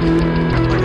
Música